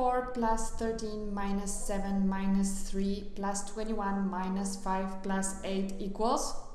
4 plus 13 minus 7 minus 3 plus 21 minus 5 plus 8 equals